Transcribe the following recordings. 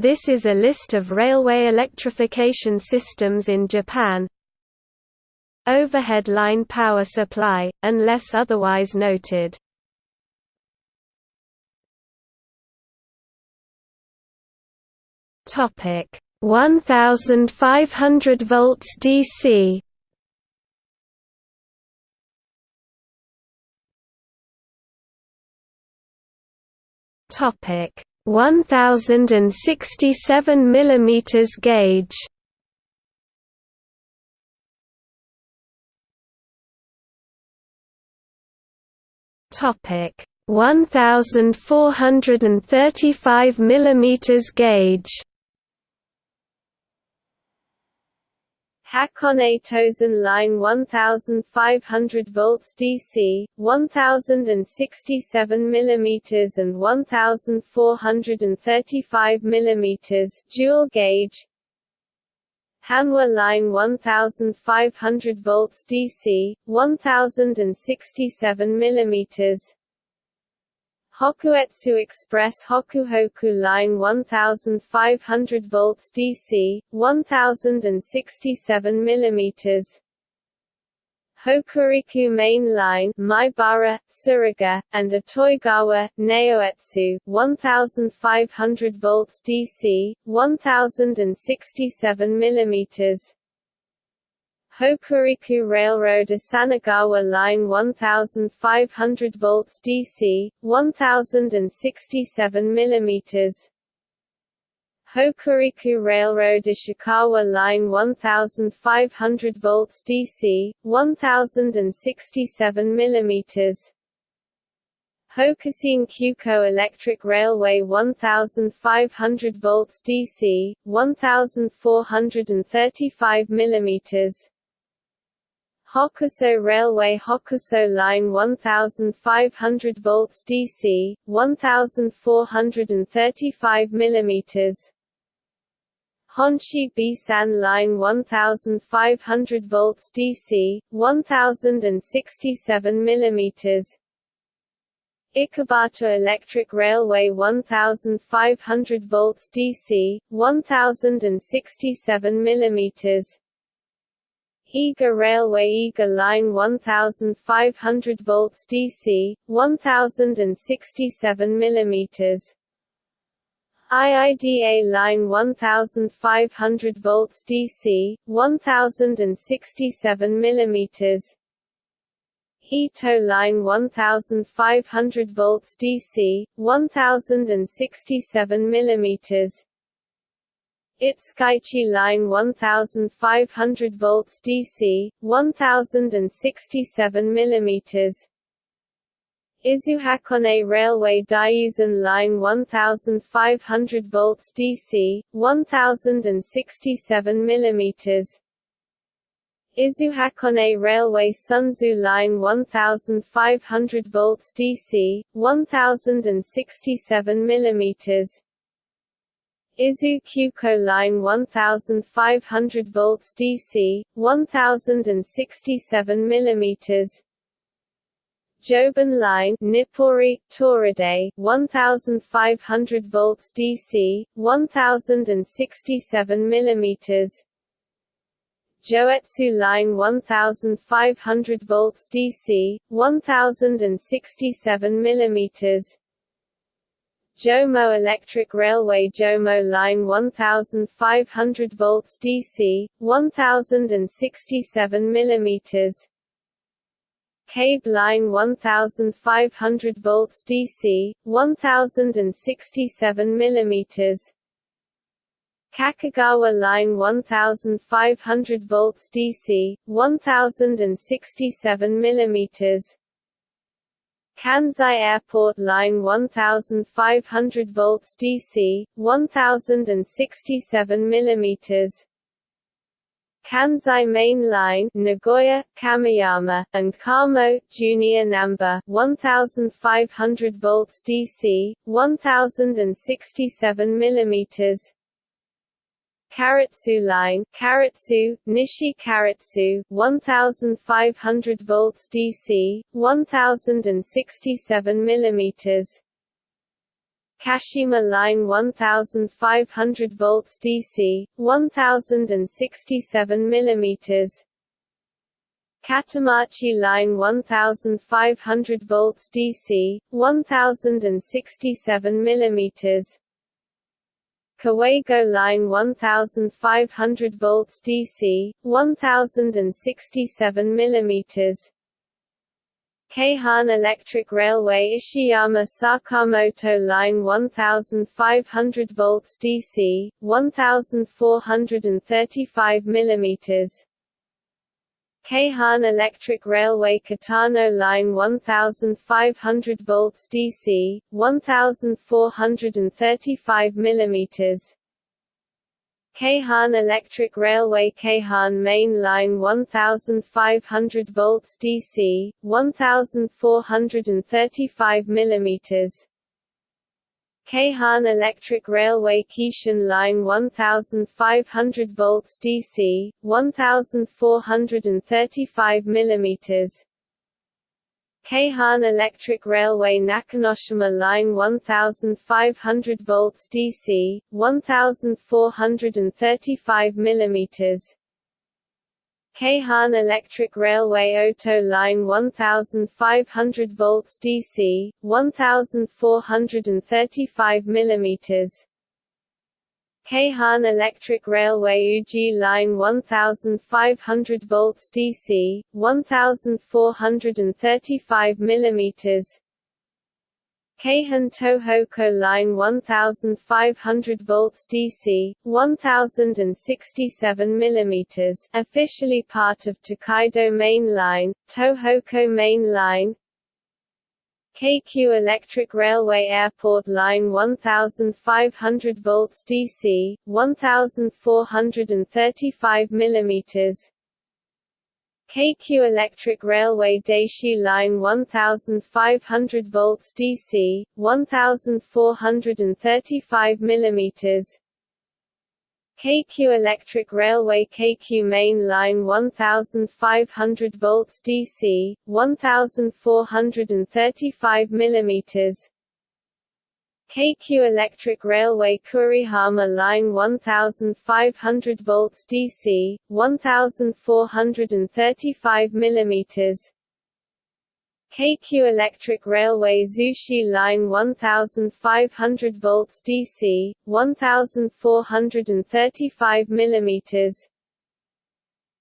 This is a list of railway electrification systems in Japan. Overhead line power supply, unless otherwise noted. Topic 1500 volts DC Topic 1067 millimeters gauge. Topic 1435 millimeters gauge Hakone Tozan line 1500 volts DC, 1067 mm and 1435 mm dual gauge. Hanwa line 1500 volts DC, 1067 mm Hokuetsu Express Hokuhoku Line 1500 volts DC, 1067 mm Hokuriku Main Line Maibara, Tsuruga, and Itoigawa, Naoetsu, 1500 volts DC, 1067 mm Hokuriku Railroad Asanogawa Line 1500 volts DC, 1067 mm Hokuriku Railroad Ishikawa Line 1500 volts DC, 1067 mm Hokushin Kyuko Electric Railway 1500 volts DC, 1435 mm Hokuso Railway Hokuso Line 1500 volts DC, 1435 mm Honshi Bisan Line 1500 volts DC, 1067 mm Ichibata Electric Railway 1500 volts DC, 1067 mm Iga Railway Iga Line 1500 volts DC, 1067 mm IIDA Line 1500 volts DC, 1067 mm Ito Line 1500 volts DC, 1067 mm Itsukaichi Line 1500 volts DC, 1067 mm Izuhakone Railway Daiyuzan Line 1500 volts DC, 1067 mm Izuhakone Railway Sunzu Line 1500 volts DC, 1067 mm Izu Kyuko Line 1500 volts DC, 1067 mm Joban Line Nippori, Toride, 1500 volts DC, 1067 mm Joetsu Line 1500 volts DC, 1067 mm Jomo Electric Railway Jomo Line 1500 volts DC, 1067 mm Kabe Line 1500 volts DC, 1067 mm Kakogawa Line 1500 volts DC, 1067 mm Kansai Airport Line 1500 volts DC, 1067 mm Kansai Main Line Nagoya, Kameyama, and Kamo, Junior Namba 1500 volts DC, 1067 mm Karatsu line Karatsu, Nishi Karatsu, 1500 volts DC, 1067 mm Kashima Line 1500 volts DC, 1067 mm Katamachi Line 1500 volts DC, 1067 mm Kawagoe Line 1500 volts DC, 1067 mm Keihan Electric Railway Ishiyama Sakamoto Line 1500 volts DC, 1435 mm Keihan Electric Railway Katano Line 1500 volts DC, 1435 mm Keihan Electric Railway Keihan Main Line 1500 volts DC, 1435 mm Keihan Electric Railway Keishin Line 1500 volts DC, 1435 mm Keihan Electric Railway Nakanoshima Line 1500 volts DC, 1435 mm Keihan Electric Railway Oto Line 1500 volts DC, 1435 mm Keihan Electric Railway Uji Line 1500 volts DC, 1435 mm Keihin Tohoku Line 1500 volts DC, 1067 mm officially part of Tokaido Main Line, Tohoku Main Line, Keikyu Electric Railway Airport Line 1500 volts DC, 1435 mm Keikyu Electric Railway Daishi Line 1500 volts DC, 1435 mm Keikyu Electric Railway Keikyu Main Line 1500 volts DC, 1435 mm Keikyu Electric Railway Kurihama Line 1500 volts DC, 1435 mm Keikyu Electric Railway Zushi Line 1500 volts DC, 1435 mm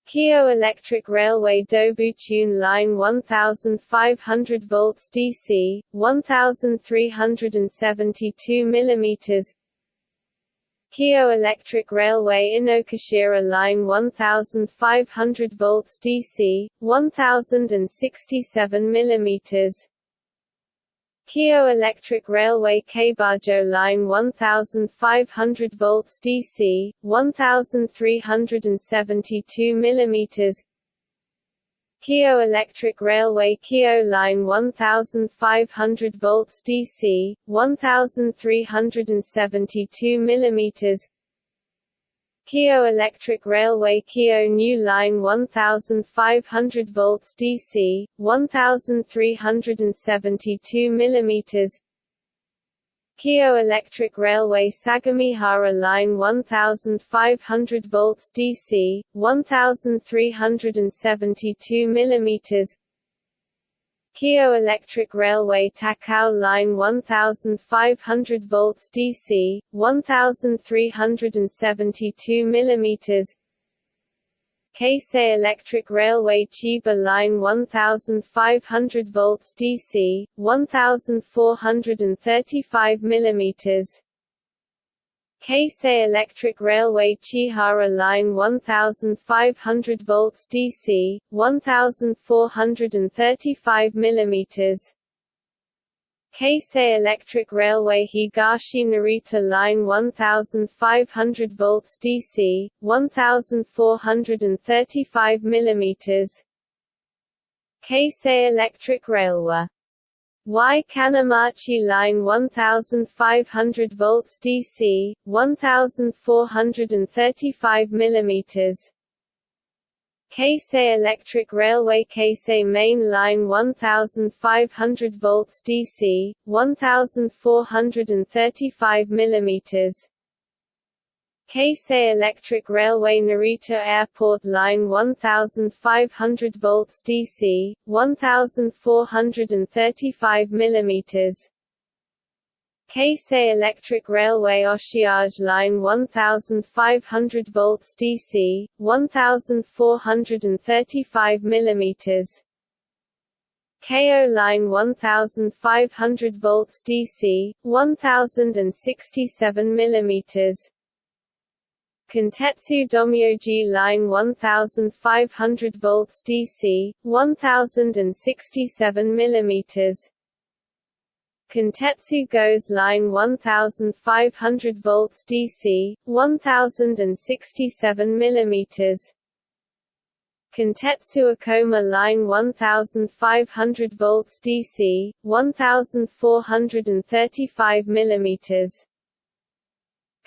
Keio Electric Railway Dobutsuen Line 1500 volts DC, 1372 mm Keio Electric Railway Inokashira Line 1500 volts DC, 1067 mm Keio Electric Railway Keibajo Line 1500 volts DC, 1372 mm Keio Electric Railway Keio Line 1500 volts DC, 1372 mm Keio Electric Railway Keio New Line 1500 volts DC, 1372 mm Keio Electric Railway Sagamihara Line 1500 volts DC, 1372 mm Keio Electric Railway Takao Line 1500 volts DC, 1372 mm Keisei Electric Railway Chiba Line 1500 volts DC, 1435 mm Keisei Electric Railway Chihara Line 1500 volts DC, 1435 mm Keisei Electric Railway Higashi Narita Line 1500 volts DC, 1435 mm Keisei Electric Railway Y Kanamachi Line 1500 volts DC, 1435 mm Keisei Electric Railway Keisei Main Line 1500 volts DC 1435 mm Keisei Electric Railway Narita Airport Line 1500 volts DC 1435 mm Keisei Electric Railway Oshiage Line 1500 volts DC, 1435 mm KO Line 1500 volts DC, 1067 mm Kintetsu Domyoji Line 1500 volts DC, 1067 mm Kintetsu Gose line 1500 volts DC, 1067 mm Kintetsu Ikoma line 1500 volts DC, 1435 mm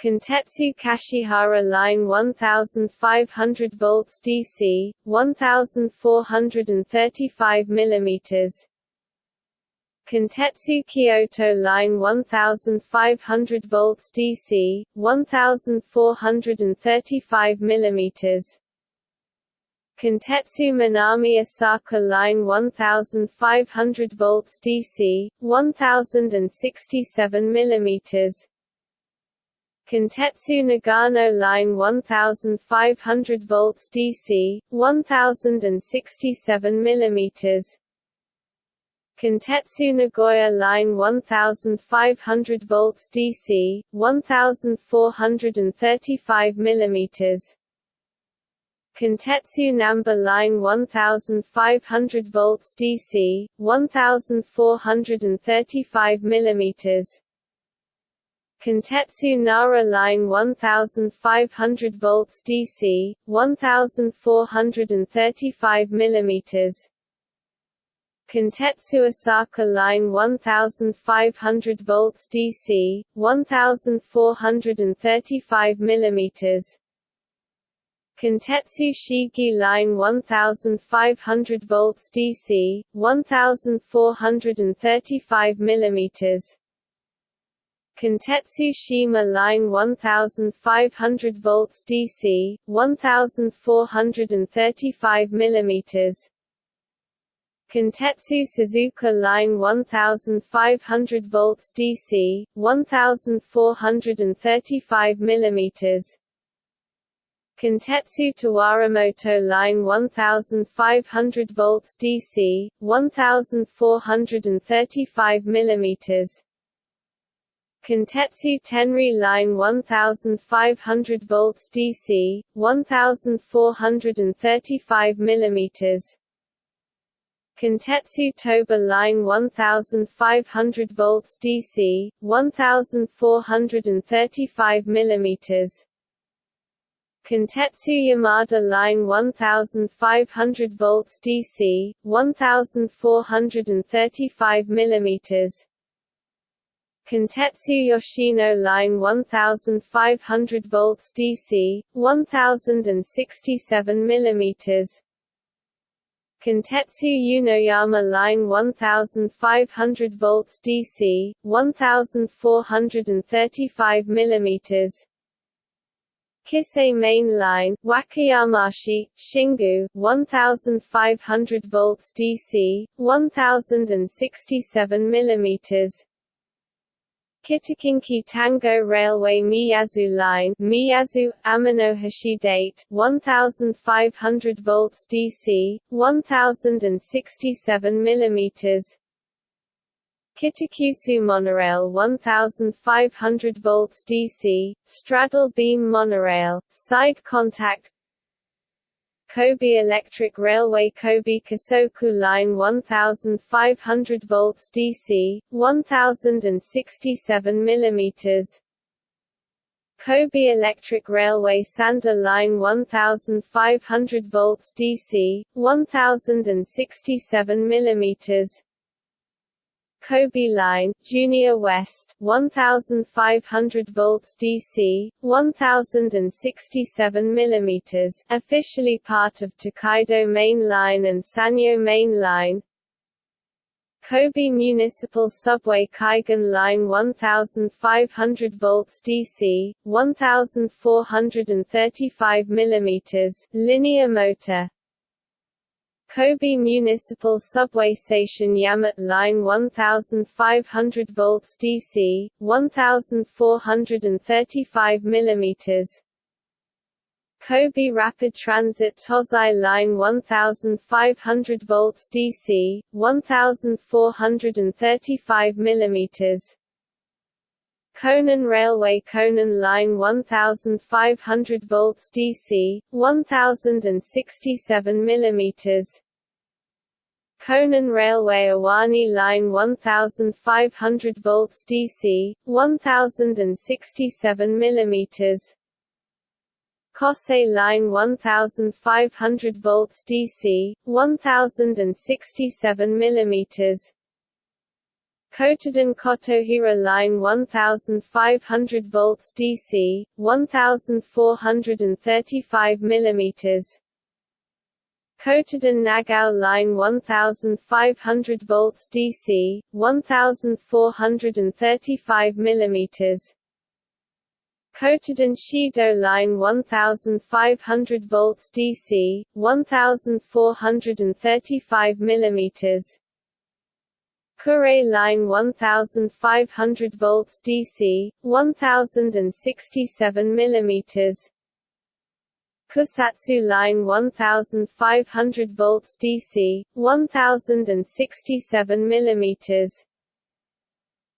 Kintetsu Kashihara line 1500 volts DC, 1435 mm Kintetsu Kyoto Line 1500 volts DC, 1435 mm Kintetsu Minami Osaka Line 1500 volts DC, 1067 mm Kintetsu Nagano Line 1500 volts DC, 1067 mm Kintetsu Nagoya Line 1500 volts DC, 1435 mm Kintetsu Namba Line 1500 volts DC, 1435 mm Kintetsu Nara Line 1500 volts DC, 1435 mm Kintetsu Osaka Line 1500 volts DC, 1435 mm Kintetsu Shigi Line 1500 volts DC, 1435 mm Kintetsu Shima Line 1500 volts DC, 1435 mm Kintetsu Suzuka Line 1500 volts DC, 1435 mm Kintetsu Tawaramoto Line 1500 volts DC, 1435 mm Kintetsu Tenri Line 1500 volts DC, 1435 mm Kintetsu Toba Line 1500 volts DC, 1435 mm Kintetsu Yamada Line 1500 volts DC, 1435 mm Kintetsu Yoshino Line 1500 volts DC, 1067 mm Kintetsu Yunoyama Line 1500 volts DC, 1435 mm Kisei Main Line, Wakayamashi, Shingu, 1500 volts DC, 1067 mm Kitakinki Tango Railway Miyazu Line Miyazu, Amanohashidate 1500 volts DC, 1067 mm Kitakyushu Monorail 1500 volts DC, straddle beam monorail, side contact Kobe Electric Railway Kobe Kosoku Line 1500 volts DC, 1067 mm Kobe Electric Railway Sanda Line 1500 volts DC, 1067 mm Kobe Line, Junior West, 1500 volts DC, 1067 mm, officially part of Tokaido Main Line and Sanyo Main Line. Kobe Municipal Subway Kaigan Line 1500 volts DC, 1435 mm, linear motor, Kobe Municipal Subway Station Yamate Line 1500 volts DC, 1435 mm Kobe Rapid Transit Tozai Line 1500 volts DC, 1435 mm Konan Railway Konan Line 1500 volts DC, 1067 mm Konan Railway Owani Line 1500 volts DC, 1067 mm Kosei Line 1500 volts DC, 1067 mm Kotoden Kotohira Line 1500 volts DC, 1435 mm Kotoden Nagao Line 1500 volts DC, 1435 mm Kotoden Shido Line 1500 volts DC, 1435 mm Kure line 1500 volts DC, 1067 mm Kusatsu line 1500 volts DC, 1067 mm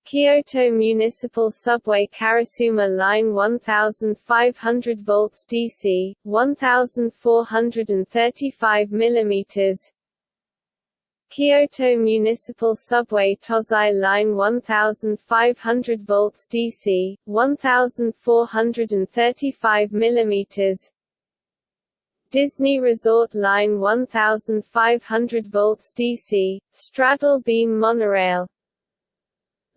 Kyoto Municipal Subway Karasuma Line 1500 volts DC, 1435 mm Kyoto Municipal Subway Tozai Line 1500 volts DC, 1435 mm Disney Resort Line 1500 volts DC, straddle beam monorail.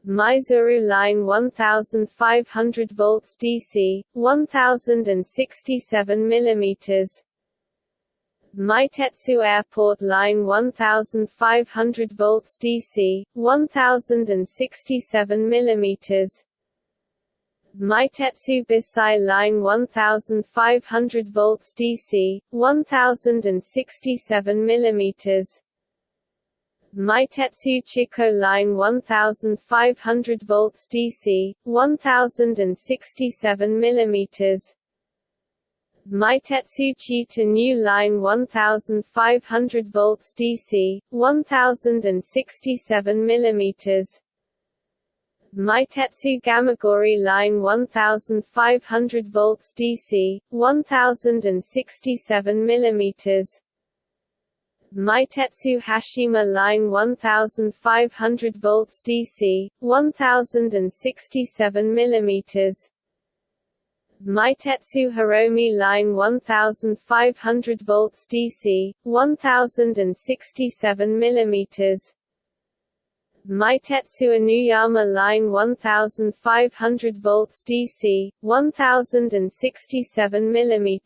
Maizuru Line 1500 volts DC, 1067 mm Meitetsu Airport Line 1500 volts DC, 1067 mm Meitetsu Bisai Line 1500 volts DC, 1067 mm Meitetsu Chiko Line 1500 volts DC, 1067 mm Meitetsu Chita New Line 1500 volts DC, 1067 mm Meitetsu Gamagori Line 1500 volts DC, 1067 mm Meitetsu Hashima Line 1500 volts DC, 1067 mm Meitetsu Hiromi Line 1500 volts DC, 1067 mm Meitetsu Inuyama Line 1500 volts DC, 1067 mm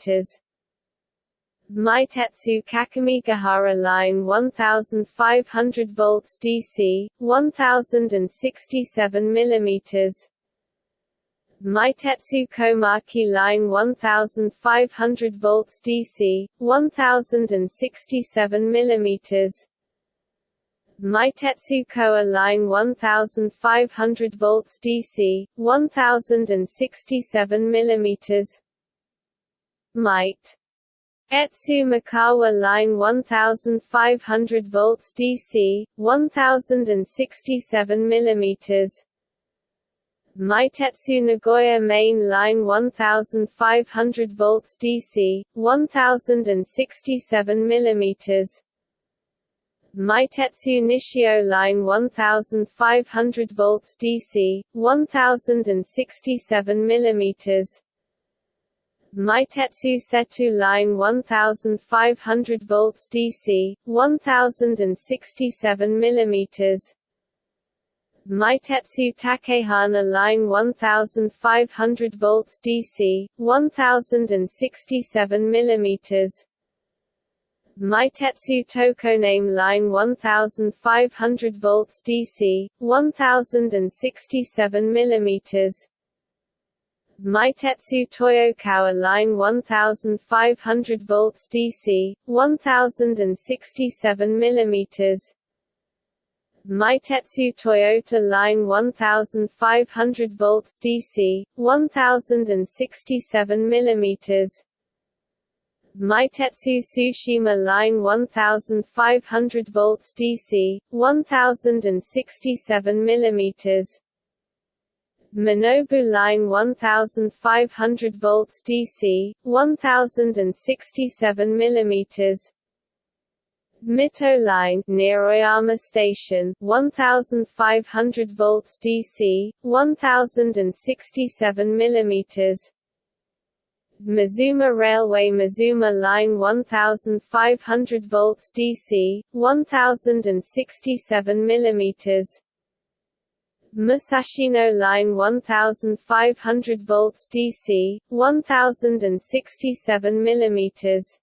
Meitetsu Kakamigahara Line 1500 volts DC, 1067 mm Meitetsu Komaki Line 1500 volts DC, 1067 mm Meitetsu Kowa Line 1500 volts DC, 1067 mm Might. Etsu Mikawa Line 1500 volts DC, 1067 mm Meitetsu Nagoya Main Line 1500 volts DC, 1067 mm Meitetsu Nishio Line 1500 volts DC, 1067 mm Meitetsu Seto Line 1500 volts DC, 1067 mm Meitetsu Takehana line 1500 volts DC 1067 mm Meitetsu Tokoname line 1500 volts DC 1067 mm Meitetsu Toyokawa line 1500 volts DC 1067 mm Meitetsu Toyota line 1500 volts DC 1067 mm Meitetsu Tsushima line 1500 volts DC 1067 mm Minobu line 1500 volts DC 1067 mm Mito line near Oyama Station 1500 volts DC 1067 mm Mizuma Railway Mizuma Line 1500 volts DC 1067 mm Musashino Line 1500 volts DC 1067 mm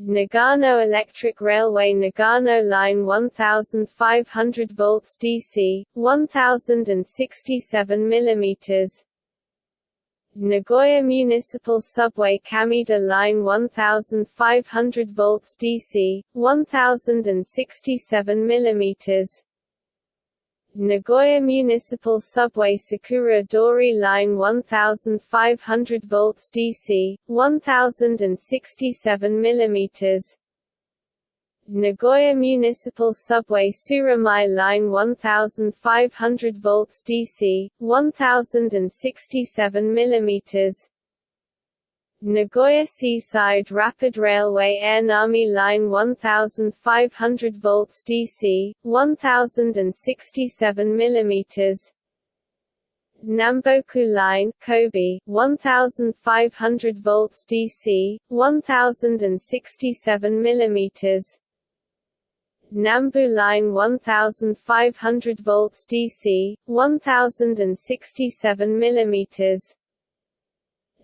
Nagano Electric Railway Nagano Line 1500 volts DC 1067 mm Nagoya Municipal Subway Kamiiida Line 1500 volts DC 1067 mm Nagoya Municipal Subway Sakura Dori Line 1500 volts DC, 1067 mm Nagoya Municipal Subway Tsurumai Line 1500 volts DC, 1067 mm Nagoya Seaside Rapid Railway Aonami Line 1500 volts DC, 1067 mm Namboku Line Kobe 1500 volts DC 1067 mm Nambu Line 1500 volts DC 1067 mm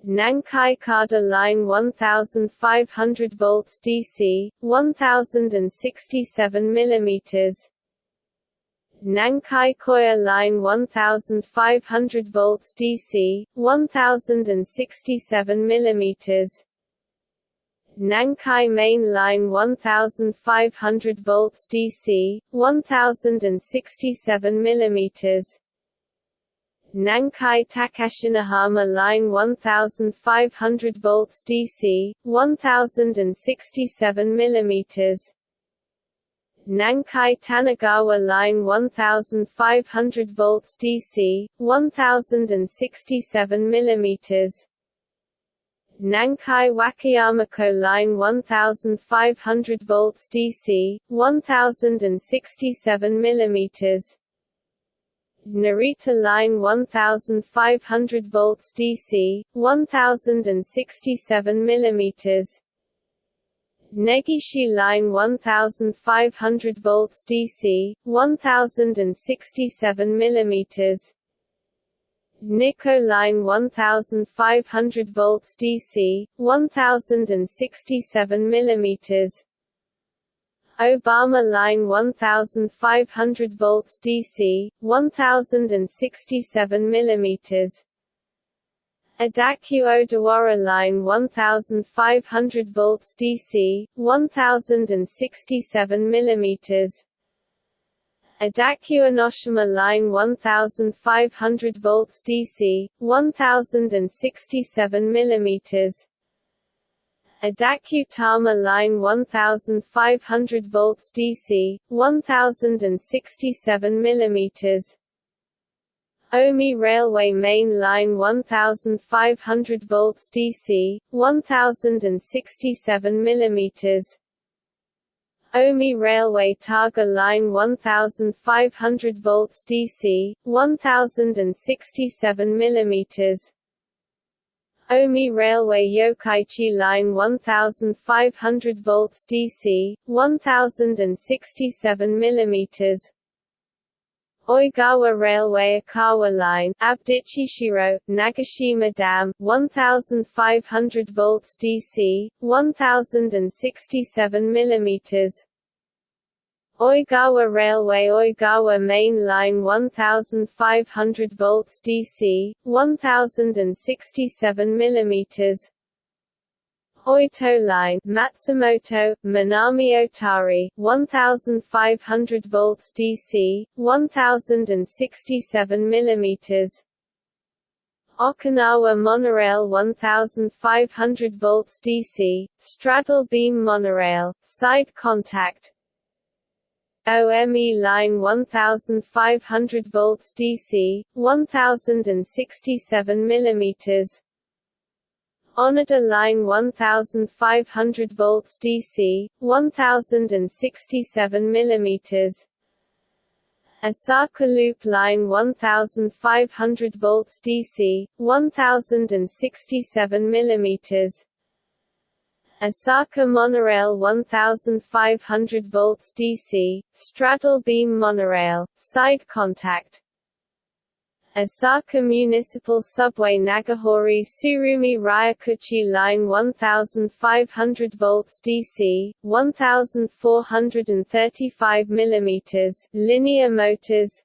Nankai Kada Line 1500 volts DC, 1067 mm Nankai Koya Line 1500 volts DC, 1067 mm Nankai Main Line 1500 volts DC, 1067 mm Nankai Takashinohama Line 1500 volts DC, 1067 mm Nankai Tanagawa Line 1500 volts DC, 1067 mm Nankai Wakayamako Line 1500 volts DC, 1067 mm Narita Line 1500 volts DC, 1067 mm Negishi Line 1500 volts DC, 1067 mm Nikko Line 1500 volts DC, 1067 mm Obama Line 1500 volts DC, 1067 mm Odakyu Odawara Line 1500 volts DC, 1067 mm Odakyu Enoshima Line 1500 volts DC, 1067 mm Odakyu Tama Line 1500 volts DC, 1067 mm Omi Railway Main Line 1500 volts DC, 1067 mm Omi Railway Taga Line 1500 volts DC, 1067 mm Omi Railway Yokkaichi Line 1500 volts DC, 1067 mm Oigawa Railway Okawa Line Abdichishiro, Nagashima Dam 1500 volts DC 1067 mm Oigawa Railway Oigawa Main Line 1500 volts DC 1067 mm Oito line Matsumoto, Minami Otari, 1500 volts DC, 1067 mm Okinawa monorail 1500 volts DC, straddle beam monorail, side contact OME line 1500 volts DC, 1067 mm Onoda line 1500 volts DC, 1067 mm Osaka Loop Line 1500 volts DC, 1067 mm Osaka Monorail 1500 volts DC, straddle beam monorail, side contact. Osaka Municipal Subway Nagahori Tsurumi Ryokuchi Line 1500 volts DC, 1435 mm, linear motors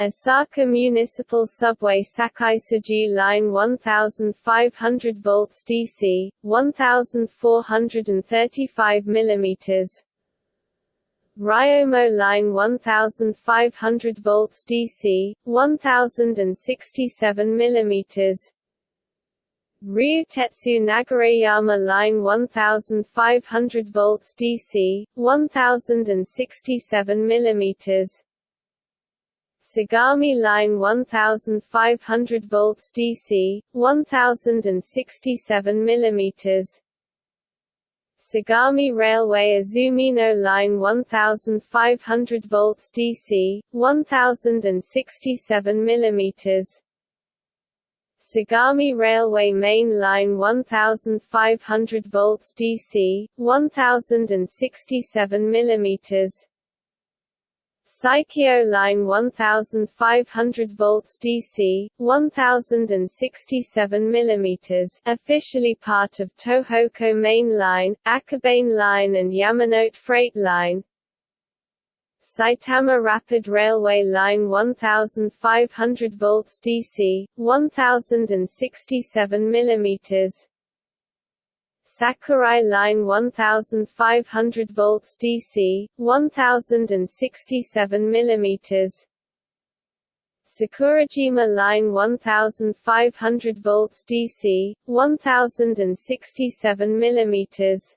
Osaka Municipal Subway Sakaisuji Line 1500 volts DC, 1435 mm, Ryomo line 1500 volts DC, 1067 mm Ryutetsu Nagareyama line 1500 volts DC, 1067 mm Sagami line 1500 volts DC, 1067 mm Sagami Railway Izumino Line 1500 volts DC, 1067 mm Sagami Railway Main Line 1500 volts DC, 1067 mm Saikyo Line 1500 volts DC, 1067 mm officially part of Tohoku Main Line, Akabane Line and Yamanote Freight Line. Saitama Rapid Railway Line 1500 volts DC, 1067 mm Sakurai Line 1500 volts DC, 1067 mm Sakurajima Line 1500 volts DC, 1067 mm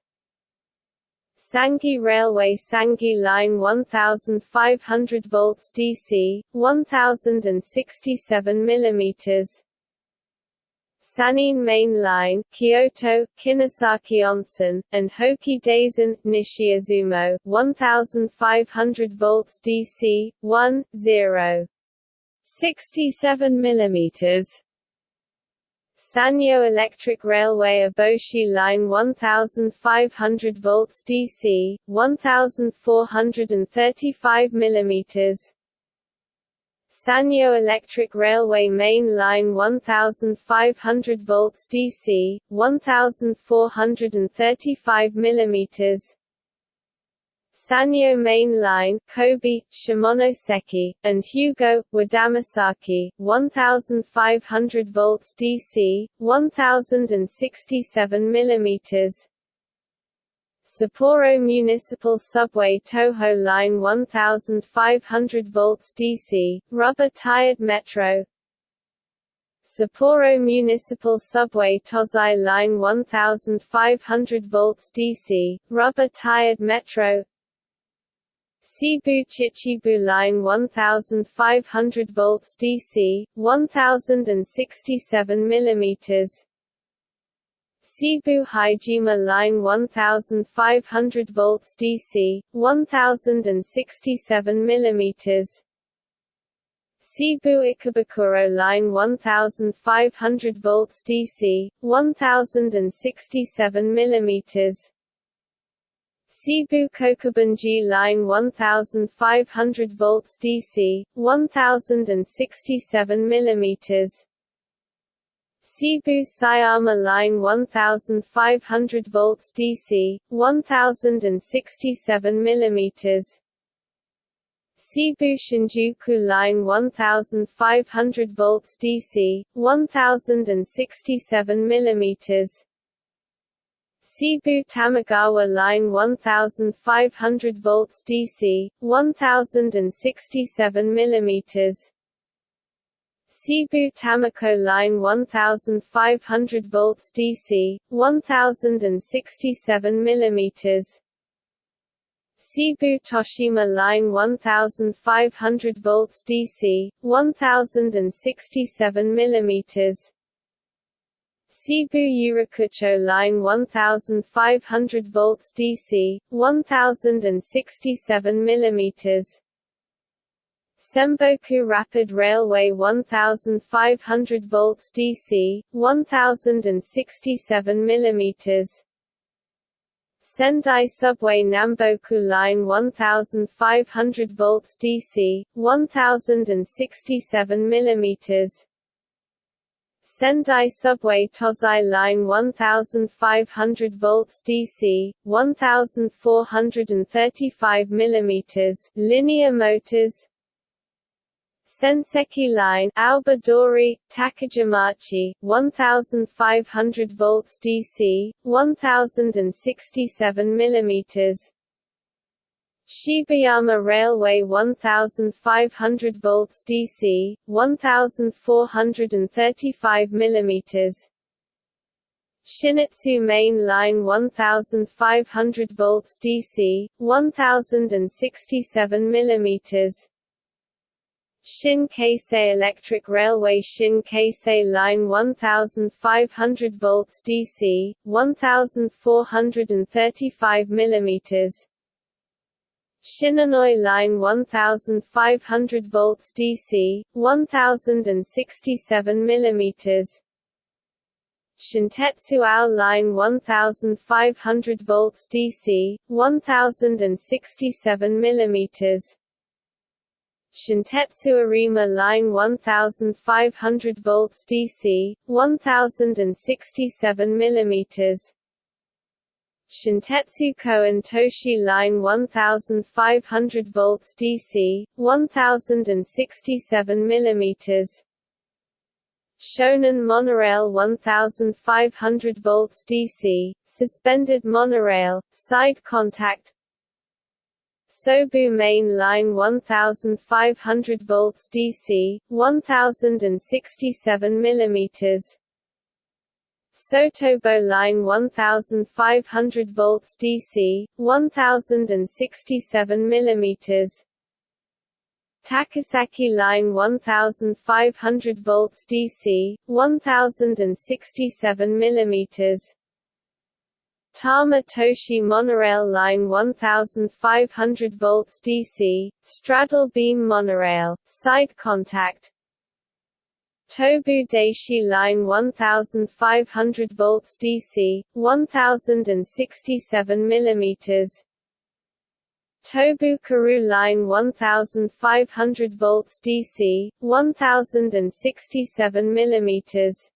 Sangi Railway Sangi Line 1500 volts DC, 1067 mm San'in Main Line, Kyoto, Kinosaki Onsen, and Hoki Daisen, Nishiizumo, 1500 volts DC, 1, 0. 67 mm Sanyo Electric Railway Aboshi Line 1500 volts DC, 1435 mm Sanyo Electric Railway Main Line 1500 volts DC, 1435 mm Sanyo Main Line, Kobe, Shimonoseki, and Hyogo, Wadamisaki, 1500 volts DC, 1067 mm Sapporo Municipal Subway Toho Line 1500 volts DC, rubber-tired metro. Sapporo Municipal Subway Tozai Line 1500 volts DC, rubber-tired metro. Seibu Chichibu Line 1500 volts DC, 1067 mm Seibu Haijima Line 1500 volts DC, 1067 mm Seibu Ikebukuro Line 1500 volts DC, 1067 mm Seibu Kokubunji line 1500 volts DC 1067 mm Seibu Sayama line 1500 volts DC 1067 mm Seibu Shinjuku line 1500 volts DC 1067 mm Seibu Tamagawa line 1500 volts DC 1067 mm Seibu Tamako line 1500 volts DC 1067 mm Seibu Toshima line 1500 volts DC 1067 mm Seibu Yurakucho line 1500 volts DC 1067 mm Semboku Rapid Railway 1500 volts DC 1067 mm Sendai Subway Namboku Line 1500 volts DC 1067 mm Sendai Subway Tozai Line 1500 volts DC, 1435 mm linear motors Senseki Line Aoba-Dori, Takagimachi, 1500 volts DC, 1067 mm Shibayama Railway 1500 volts DC, 1435 mm Shinetsu Main Line 1500 volts DC, 1067 mm Shin Keisei Electric Railway Shin Keisei Line 1500 volts DC, 1435 mm Shinonoi Line 1500 volts DC, 1067 mm Shintetsu Ao Line 1500 volts DC, 1067 mm Shintetsu Arima Line 1500 volts DC, 1067 mm Shintetsu Koen Toshi Line 1500 volts DC, 1067 mm Shonan Monorail 1500 volts DC, suspended monorail, side contact Sobu Main Line 1500 volts DC, 1067 mm Sotobo line 1500 volts DC, 1067 mm Takasaki line 1500 volts DC, 1067 mm Tama Toshi Monorail Line 1500 volts DC, straddle beam monorail, side contact. Tobu Daishi Line 1500 volts DC, 1067 mm Tobu Karu Line 1500 volts DC, 1067 mm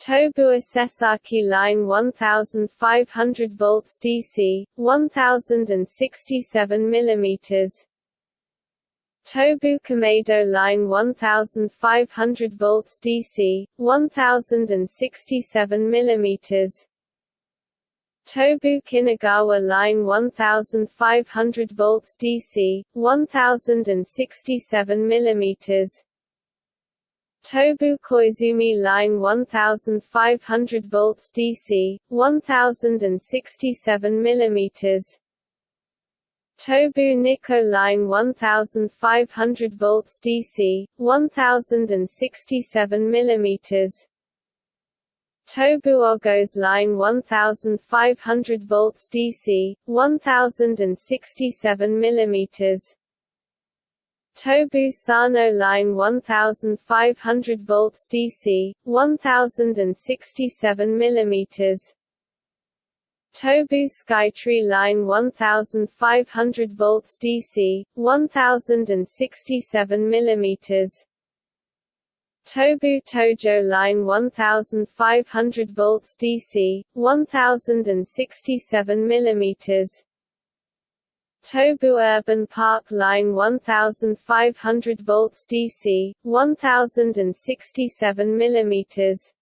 Tobu Sasaki Line 1500 volts DC, 1067 mm Tobu Kameido Line 1500 volts DC, 1067 mm Tobu Kinugawa Line 1500 volts DC, 1067 mm Tobu Koizumi Line 1500 volts DC, 1067 mm Tobu Nikko Line 1500 volts DC, 1067 mm Tobu Ogose Line 1500 volts DC, 1067 mm Tobu Sano Line 1500 volts DC, 1067 mm Tobu Skytree line 1500 volts DC 1067 mm Tobu Tojo line 1500 volts DC 1067 mm Tobu Urban Park Line 1500 volts DC, 1067 mm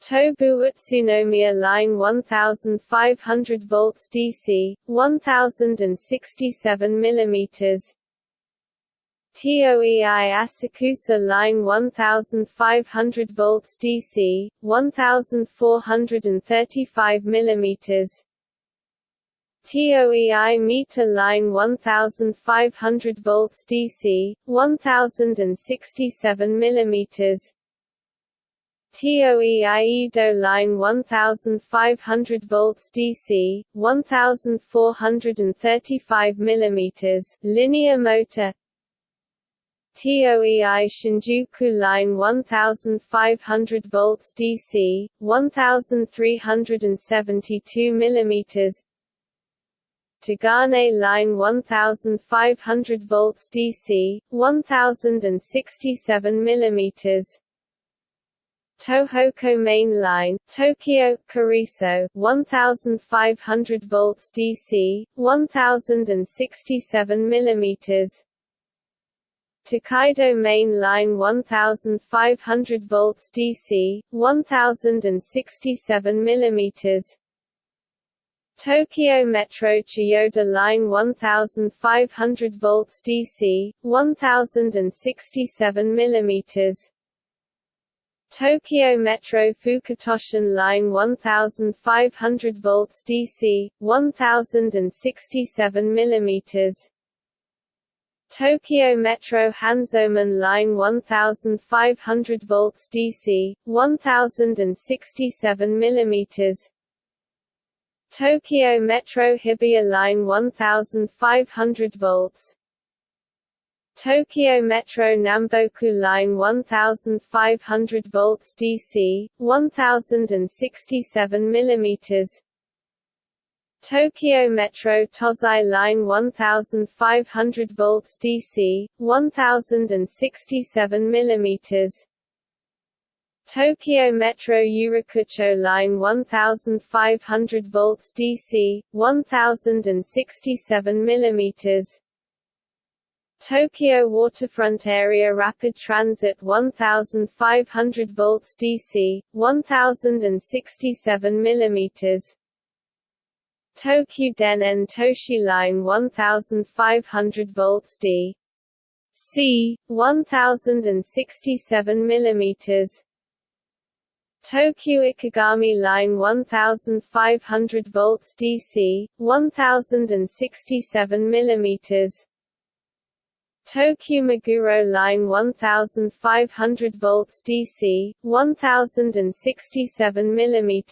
Tobu Utsunomiya Line 1500 volts DC, 1067 mm TOEI Asakusa Line 1500 volts DC, 1435 mm TOEI Mita line 1500 volts DC, 1067 mm TOEI Edo line 1500 volts DC, 1435 mm linear motor. TOEI Shinjuku line 1500 volts DC, 1372 mm Togane line 1500 volts DC, 1067 mm Tohoku Main Line, Tokyo, Kuroiso, 1500 volts DC, 1067 mm Tokaido Main Line 1500 volts DC, 1067 mm Tokyo Metro Chiyoda Line 1500 volts DC, 1067 mm Tokyo Metro Fukutoshin Line 1500 volts DC, 1067 mm Tokyo Metro Hanzomon Line 1500 volts DC, 1067 mm Tokyo Metro Hibiya Line 1500 volts. Tokyo Metro Namboku Line 1500 volts DC, 1067 mm Tokyo Metro Tozai Line 1500 volts DC, 1067 mm Tokyo Metro Yurakucho Line 1500 volts DC, 1067 mm Tokyo Waterfront Area Rapid Transit 1500 volts DC, 1067 mm Tokyu Denen Toshi Line 1500 volts D. C. 1067 mm Tokyu Ikegami Line 1500 volts DC, 1067 mm Tokyu Meguro Line 1500 volts DC, 1067 mm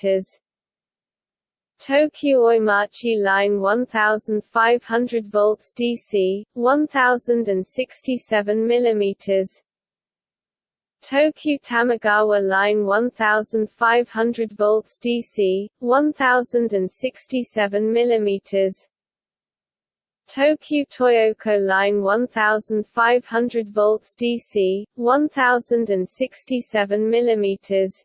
Tokyu Oimachi Line 1500 volts DC, 1067 mm Tokyu Tamagawa Line 1500 volts DC, 1067 mm Tokyu Toyoko Line 1500 volts DC, 1067 mm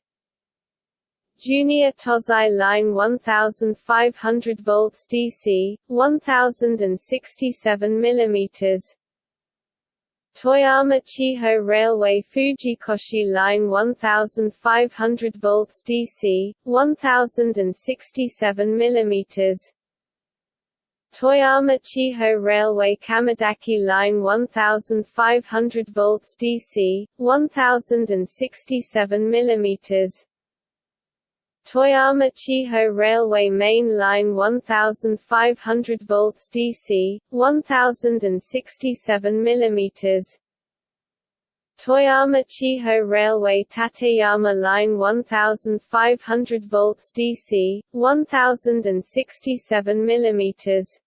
Junior Tozai Line 1500 volts DC, 1067 mm Toyama Chiho Railway Fujikoshi Line 1500 volts DC, 1067 mm Toyama Chiho Railway Kamidaki Line 1500 volts DC, 1067 mm Toyama Chiho Railway Main Line 1500 volts DC, 1067 mm Toyama Chiho Railway Tateyama Line 1500 volts DC, 1067 mm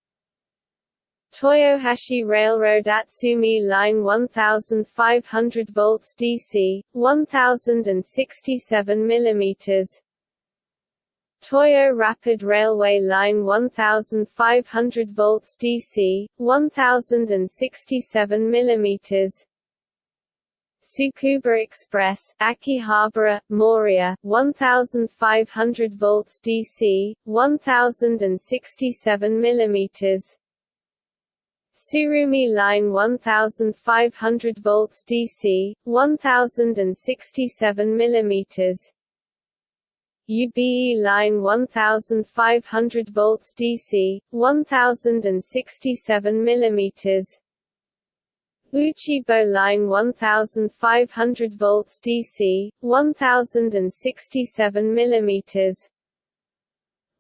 Toyohashi Railroad Atsumi Line 1500 volts DC, 1067 mm Toyo Rapid Railway Line 1500 volts DC, 1067 mm Tsukuba Express, Akihabara, Moriya, 1500 volts DC, 1067 mm Tsurumi Line 1500 volts DC, 1067 mm UBE line 1500 volts DC, 1067 mm Uchibo line 1500 volts DC, 1067 mm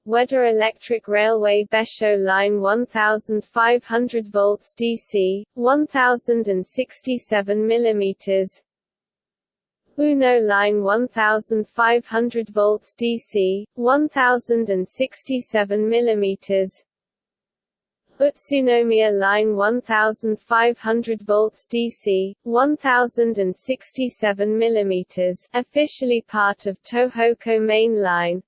Ueda Electric Railway Besho line 1500 volts DC, 1067 mm Uno line 1500 volts DC, 1067 mm Utsunomiya line 1500 volts DC, 1067 mm officially part of Tohoku Main Line.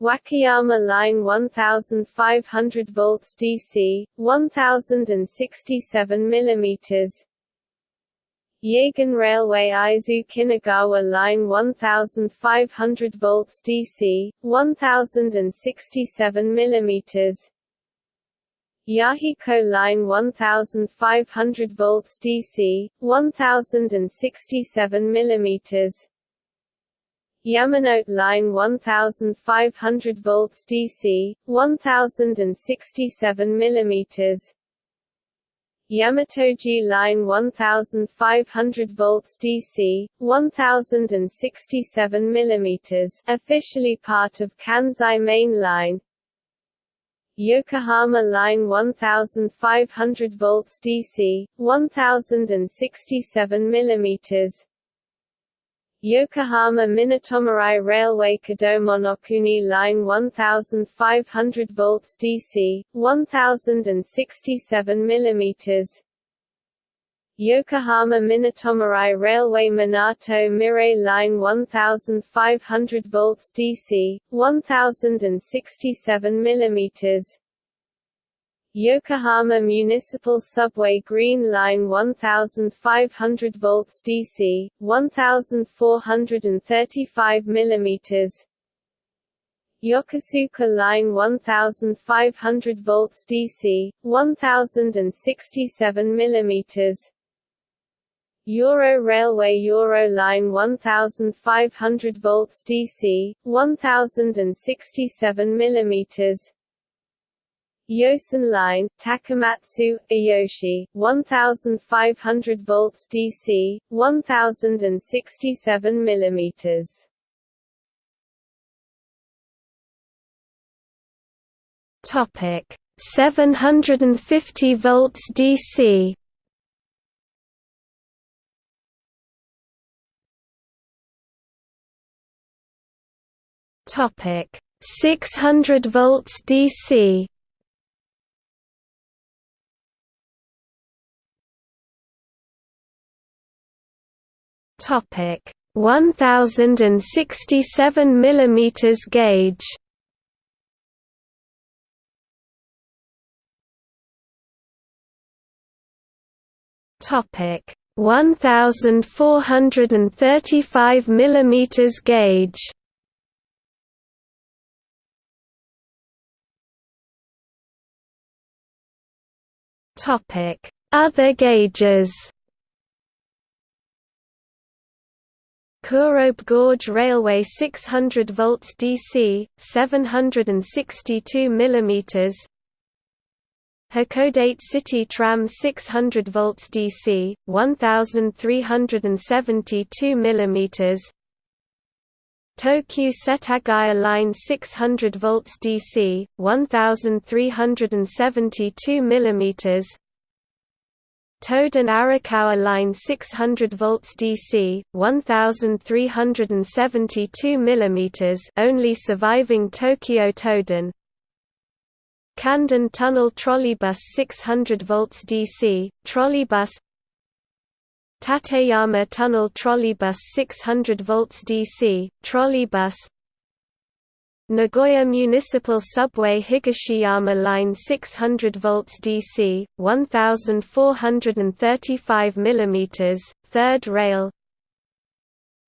Wakayama line 1500 volts DC, 1067 mm Yagan Railway Aizu Kinugawa Line 1500 volts DC, 1067 mm Yahiko Line 1500 volts DC, 1067 mm Yamanote Line 1500 volts DC, 1067 mm Yamatoji Line 1500 volts DC, 1067 mm officially part of Kansai Main Line. Yokohama Line 1500 volts DC, 1067 mm Yokohama Minatomirai Railway Kodomonokuni Line 1500 volts DC, 1067 mm Yokohama Minatomirai Railway Minato Mirai Line 1500 volts DC, 1067 mm Yokohama Municipal Subway Green Line 1500 volts DC, 1435 mm Yokosuka Line 1500 volts DC, 1067 mm Yoro Railway Yoro Line 1500 volts DC, 1067 mm Yosan Line, Takamatsu, Iyoshi, 1500 volts DC, 1067 mm. Topic 750 volts DC. Topic 600 volts DC. Topic. 1067 mm gauge. Topic. 1435 mm gauge. Topic. Other gauges Kurobe Gorge Railway 600 volts DC, 762 mm Hakodate City Tram 600 volts DC, 1372 mm Tokyu Setagaya Line 600 volts DC, 1372 mm Toden Arakawa line 600 volts DC, 1372 mm only surviving Tokyo Toden. Kanden Tunnel Trolleybus 600 volts DC, trolleybus Tateyama Tunnel Trolleybus 600 volts DC, trolleybus Nagoya Municipal Subway Higashiyama Line 600 volts DC, 1435 mm, third rail.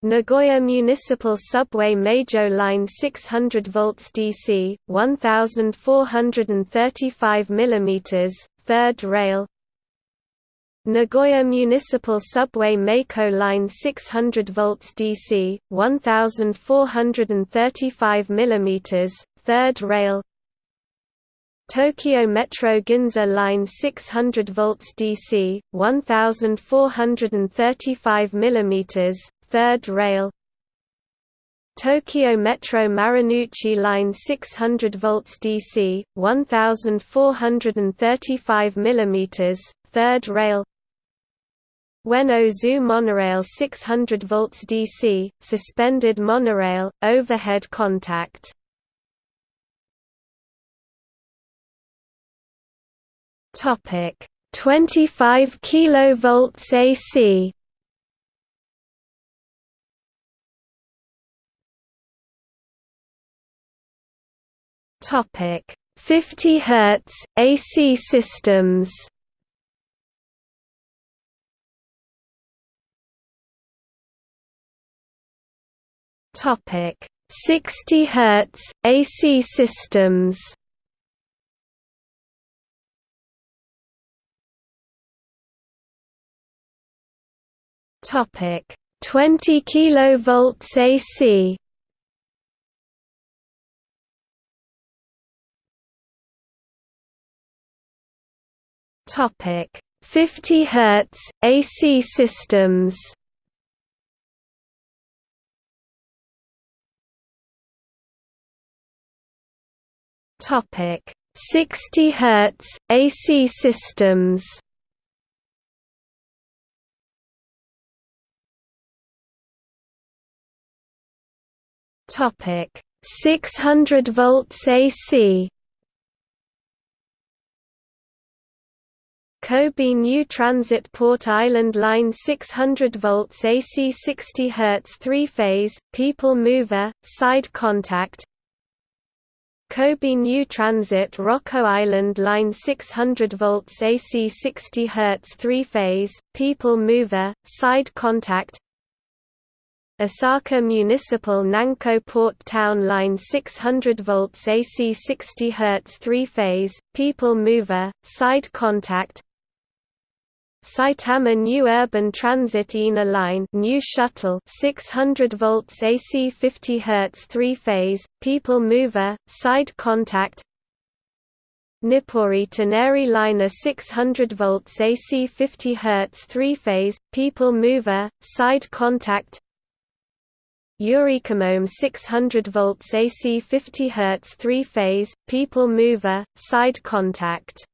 Nagoya Municipal Subway Meijo Line 600 volts DC, 1435 mm, third rail Nagoya Municipal Subway Meiko Line 600 volts DC, 1435 mm, third rail. Tokyo Metro Ginza Line 600 volts DC, 1435 mm, third rail. Tokyo Metro Marunouchi Line 600 volts DC, 1435 mm, third rail Ueno Zoo monorail 600 volts DC, suspended monorail, overhead contact. Topic 25 kilovolts AC. Topic 50 Hz AC systems. Topic 60 Hz AC systems. Topic 20 kilovolts AC. Topic 50 Hz AC systems. Topic 60 Hz AC systems. Topic 600 volts AC. Kobe New Transit Port Island Line 600 volts AC 60 Hz three-phase, people mover, side contact Kobe New Transit Rokko Island Line 600 volts AC 60 Hz three-phase, people mover, side contact. Osaka Municipal Nanko Port Town Line 600 volts AC 60 Hz three-phase, people mover, side contact Saitama New Urban Transit INA Line New Shuttle 600 volts AC 50 Hz three-phase, people mover, side contact. Nippori Toneri Liner 600 volts AC 50 Hz three-phase, people mover, side contact. Yurikamome 600 volts AC 50 Hz three-phase, people mover, side contact